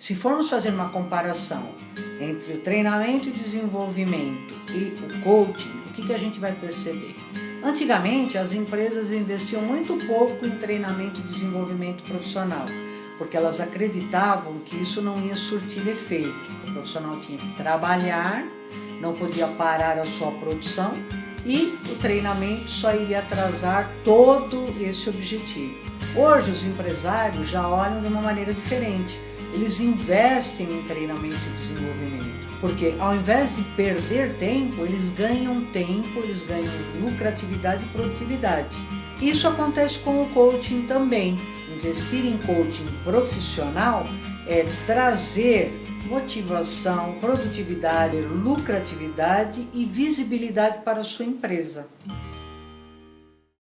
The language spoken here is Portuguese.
Se formos fazer uma comparação entre o treinamento e desenvolvimento e o coaching, o que, que a gente vai perceber? Antigamente, as empresas investiam muito pouco em treinamento e desenvolvimento profissional, porque elas acreditavam que isso não ia surtir efeito. O profissional tinha que trabalhar, não podia parar a sua produção e o treinamento só iria atrasar todo esse objetivo. Hoje, os empresários já olham de uma maneira diferente eles investem em treinamento e desenvolvimento. Porque ao invés de perder tempo, eles ganham tempo, eles ganham lucratividade e produtividade. Isso acontece com o coaching também. Investir em coaching profissional é trazer motivação, produtividade, lucratividade e visibilidade para a sua empresa.